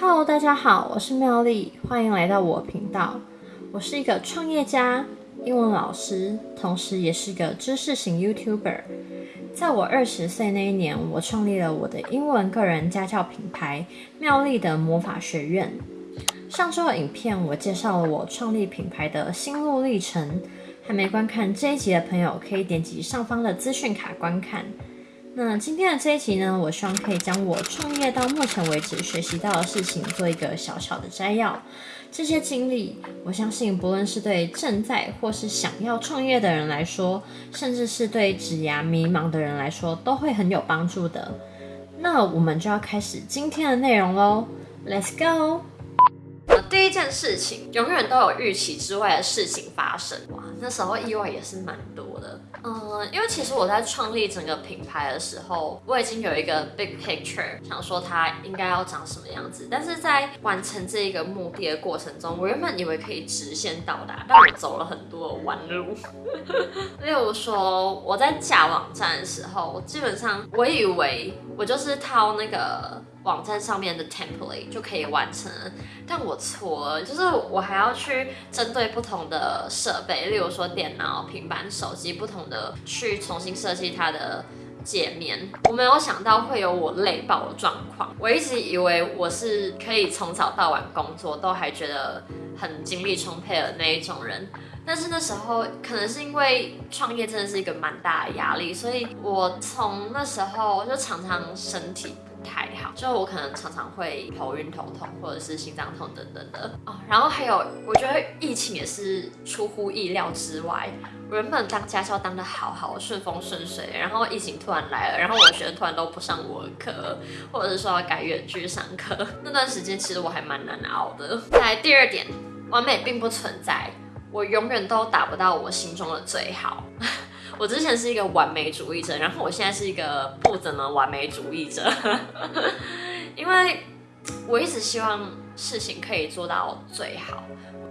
Hello，大家好，我是妙丽，欢迎来到我频道。我是一个创业家、英文老师，同时也是个知识型 YouTuber。在我二十岁那一年，我创立了我的英文个人家教品牌“妙丽的魔法学院”。上周的影片，我介绍了我创立品牌的心路历程。还没观看这一集的朋友，可以点击上方的资讯卡观看。那今天的这一集呢，我希望可以将我创业到目前为止学习到的事情做一个小小的摘要。这些经历，我相信不论是对正在或是想要创业的人来说，甚至是对职涯迷茫的人来说，都会很有帮助的。那我们就要开始今天的内容喽，Let's go！第一件事情，永远都有预期之外的事情发生。那时候意外也是蛮多的。嗯，因为其实我在创立整个品牌的时候，我已经有一个 big picture，想说它应该要长什么样子。但是在完成这一个目的的过程中，我原本以为可以直线到达，但我走了很多弯路。例如说，我在架网站的时候，我基本上我以为我就是套那个。网站上面的 template 就可以完成，但我错了，就是我还要去针对不同的设备，例如说电脑、平板、手机不同的去重新设计它的界面。我没有想到会有我累爆的状况，我一直以为我是可以从早到晚工作都还觉得很精力充沛的那一种人，但是那时候可能是因为创业真的是一个蛮大的压力，所以我从那时候就常常身体。太好，就我可能常常会头晕头痛，或者是心脏痛等等的哦。然后还有，我觉得疫情也是出乎意料之外。原本当家教当的好好顺风顺水，然后疫情突然来了，然后我的学生突然都不上我的课，或者是说要改远距上课，那段时间其实我还蛮难熬的。来第二点，完美并不存在，我永远都达不到我心中的最好。我之前是一个完美主义者，然后我现在是一个不怎么完美主义者，因为我一直希望事情可以做到最好，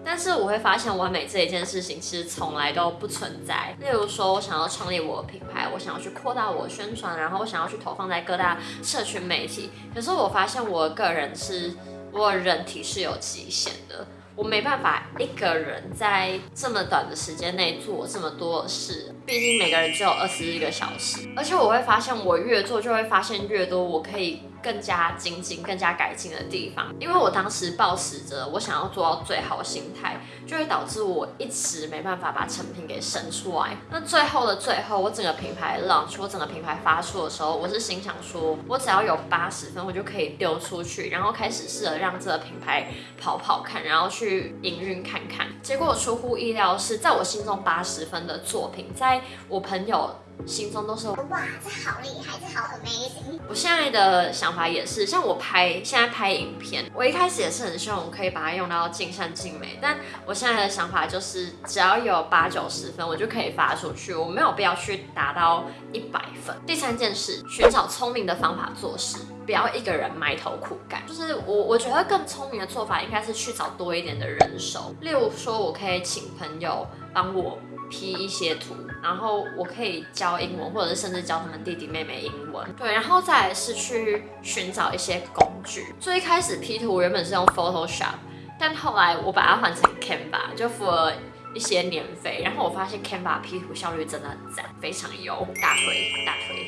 但是我会发现完美这一件事情其实从来都不存在。例如说，我想要创立我的品牌，我想要去扩大我的宣传，然后我想要去投放在各大社群媒体，可是我发现我个人是，我人体是有极限的。我没办法一个人在这么短的时间内做这么多事，毕竟每个人只有二十一个小时，而且我会发现，我越做就会发现越多，我可以。更加精进、更加改进的地方，因为我当时抱持着我想要做到最好心态，就会导致我一直没办法把成品给生出来。那最后的最后，我整个品牌 launch，我整个品牌发出的时候，我是心想说，我只要有八十分，我就可以丢出去，然后开始试着让这个品牌跑跑看，然后去去营运看看。结果出乎意料是，在我心中八十分的作品，在我朋友。心中都是哇，这好厉害，这好 amazing。我现在的想法也是，像我拍现在拍影片，我一开始也是很希望我可以把它用到尽善尽美。但我现在的想法就是，只要有八九十分，我就可以发出去，我没有必要去达到一百分。第三件事，寻找聪明的方法做事，不要一个人埋头苦干。就是我我觉得更聪明的做法，应该是去找多一点的人手。例如说，我可以请朋友帮我。P 一些图，然后我可以教英文，或者是甚至教他们弟弟妹妹英文。对，然后再是去寻找一些工具。最开始 P 图原本是用 Photoshop，但后来我把它换成 Canva，就付了一些年费。然后我发现 Canva P 图效率真的很赞，非常优，大推大推。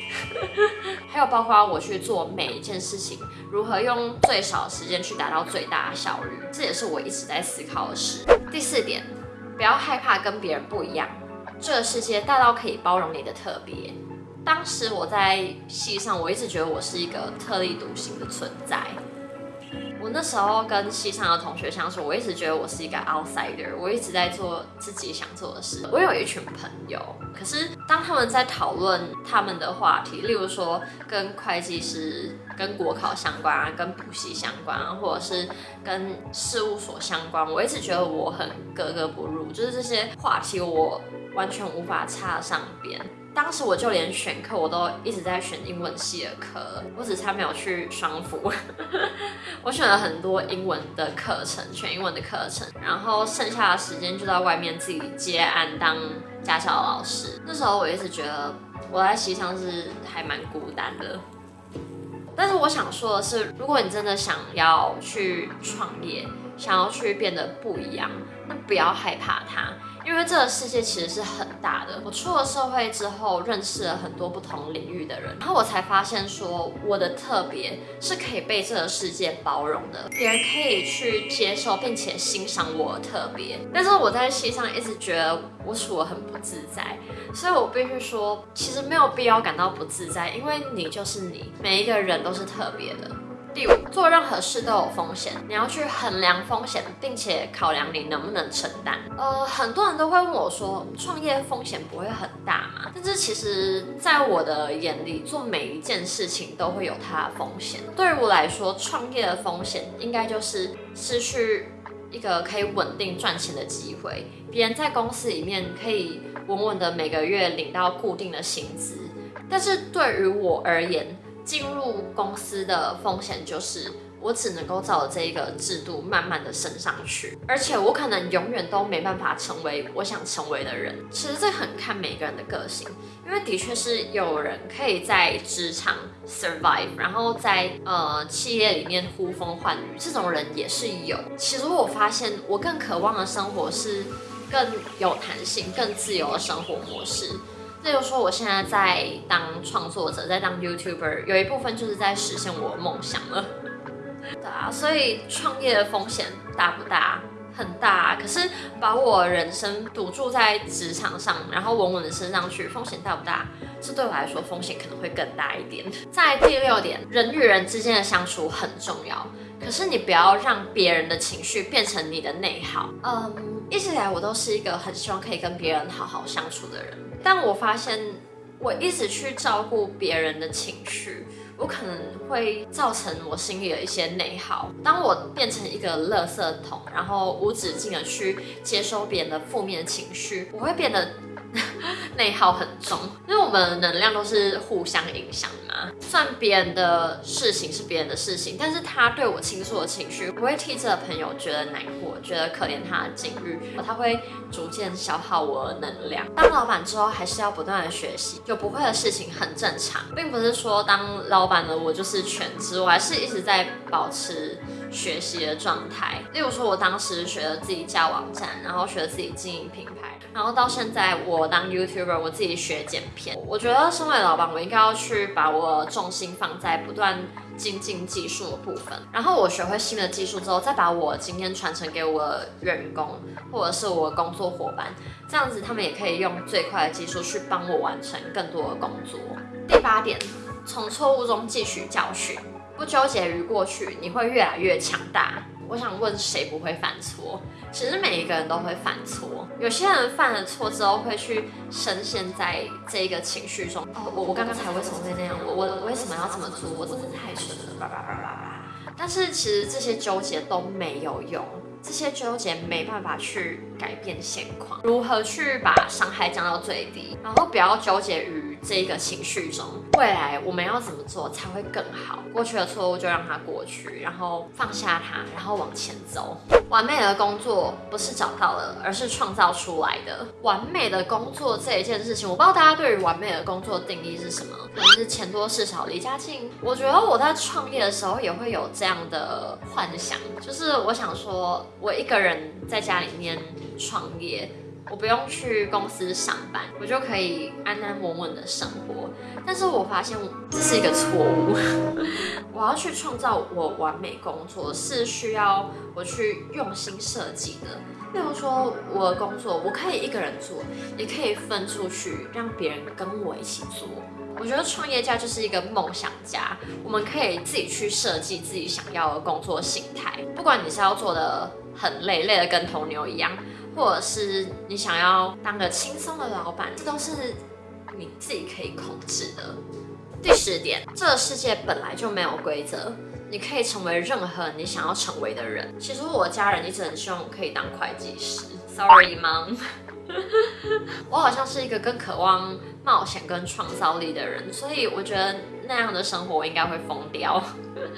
还有包括我去做每一件事情，如何用最少时间去达到最大的效率，这也是我一直在思考的事。第四点。不要害怕跟别人不一样，这个世界大到可以包容你的特别。当时我在戏上，我一直觉得我是一个特立独行的存在。我那时候跟戏上的同学相处，我一直觉得我是一个 outsider，我一直在做自己想做的事。我有一群朋友，可是当他们在讨论他们的话题，例如说跟会计师、跟国考相关啊，跟补习相关啊，或者是跟事务所相关，我一直觉得我很格格不入，就是这些话题我完全无法插上边。当时我就连选课我都一直在选英文系的课，我只差没有去双辅。我选了很多英文的课程，全英文的课程，然后剩下的时间就在外面自己接案当家教老师。那时候我一直觉得我在西昌是还蛮孤单的。但是我想说的是，如果你真的想要去创业，想要去变得不一样，那不要害怕它。因为这个世界其实是很大的。我出了社会之后，认识了很多不同领域的人，然后我才发现说，我的特别是可以被这个世界包容的，别人可以去接受并且欣赏我特别。但是我在戏上一直觉得我处得很不自在，所以我必须说，其实没有必要感到不自在，因为你就是你，每一个人都是特别的。第五，做任何事都有风险，你要去衡量风险，并且考量你能不能承担。呃，很多人都会问我说，创业风险不会很大吗？但是其实，在我的眼里，做每一件事情都会有它的风险。对于我来说，创业的风险应该就是失去一个可以稳定赚钱的机会。别人在公司里面可以稳稳的每个月领到固定的薪资，但是对于我而言，进入公司的风险就是，我只能够照这一个制度慢慢的升上去，而且我可能永远都没办法成为我想成为的人。其实这很看每个人的个性，因为的确是有人可以在职场 survive，然后在呃企业里面呼风唤雨，这种人也是有。其实我发现，我更渴望的生活是更有弹性、更自由的生活模式。例如说，我现在在当创作者，在当 YouTuber，有一部分就是在实现我梦想了。对啊，所以创业的风险大不大？很大。可是把我人生赌注在职场上，然后稳稳的升上去，风险大不大？这对我来说风险可能会更大一点。在第六点，人与人之间的相处很重要，可是你不要让别人的情绪变成你的内耗。嗯，一直以来我都是一个很希望可以跟别人好好相处的人。但我发现，我一直去照顾别人的情绪，我可能会造成我心里的一些内耗。当我变成一个垃圾桶，然后无止境的去接收别人的负面情绪，我会变得。内耗很重，因为我们能量都是互相影响算别人的事情是别人的事情，但是他对我倾诉的情绪，我会替这个朋友觉得难过，觉得可怜他的境遇，他会逐渐消耗我的能量。当老板之后，还是要不断的学习，有不会的事情很正常，并不是说当老板的我就是全知，我还是一直在保持学习的状态。例如说，我当时学了自己架网站，然后学了自己经营品牌。然后到现在，我当 YouTuber，我自己学剪片。我觉得身为老板，我应该要去把我重心放在不断精进技术的部分。然后我学会新的技术之后，再把我今天传承给我员工或者是我工作伙伴，这样子他们也可以用最快的技术去帮我完成更多的工作。第八点，从错误中汲取教训，不纠结于过去，你会越来越强大。我想问谁不会犯错？其实每一个人都会犯错。有些人犯了错之后会去深陷在这个情绪中。哦，我我刚刚才为什么会那样？我我为什么要这么做？我真的太蠢了！叭叭叭叭叭。但是其实这些纠结都没有用，这些纠结没办法去改变现况。如何去把伤害降到最低？然后不要纠结于。这个情绪中，未来我们要怎么做才会更好？过去的错误就让它过去，然后放下它，然后往前走。完美的工作不是找到了，而是创造出来的。完美的工作这一件事情，我不知道大家对于完美的工作定义是什么？可能是钱多事少离家近。我觉得我在创业的时候也会有这样的幻想，就是我想说，我一个人在家里面创业。我不用去公司上班，我就可以安安稳稳的生活。但是我发现这是一个错误。我要去创造我完美工作，是需要我去用心设计的。例如说，我的工作我可以一个人做，也可以分出去让别人跟我一起做。我觉得创业家就是一个梦想家，我们可以自己去设计自己想要的工作形态。不管你是要做的很累，累的跟头牛一样。或者是你想要当个轻松的老板，这都是你自己可以控制的。第十点，这个世界本来就没有规则，你可以成为任何你想要成为的人。其实我家人一直很希望我可以当会计师，Sorry mom，我好像是一个更渴望冒险跟创造力的人，所以我觉得那样的生活我应该会疯掉。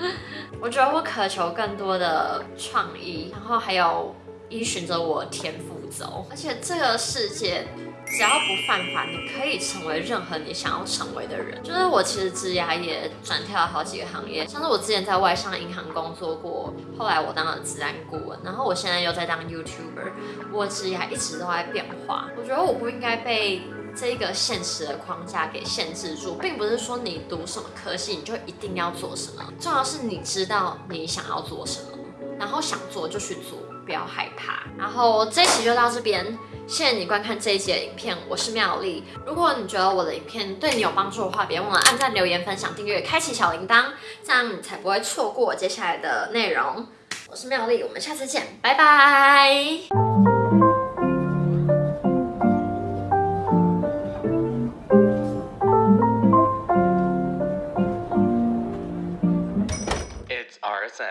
我觉得我渴求更多的创意，然后还有。依循着我天赋走，而且这个世界只要不犯法，你可以成为任何你想要成为的人。就是我其实职涯也转跳了好几个行业，像是我之前在外商银行工作过，后来我当了治安顾问，然后我现在又在当 YouTuber。我职涯一直都在变化，我觉得我不应该被这个现实的框架给限制住，并不是说你读什么科系你就一定要做什么，重要是你知道你想要做什么，然后想做就去做，不要害怕。然后这一期就到这边，谢谢你观看这一集的影片，我是妙丽。如果你觉得我的影片对你有帮助的话，别忘了按赞、留言、分享、订阅、开启小铃铛，这样你才不会错过接下来的内容。我是妙丽，我们下次见，拜拜。It's RSM.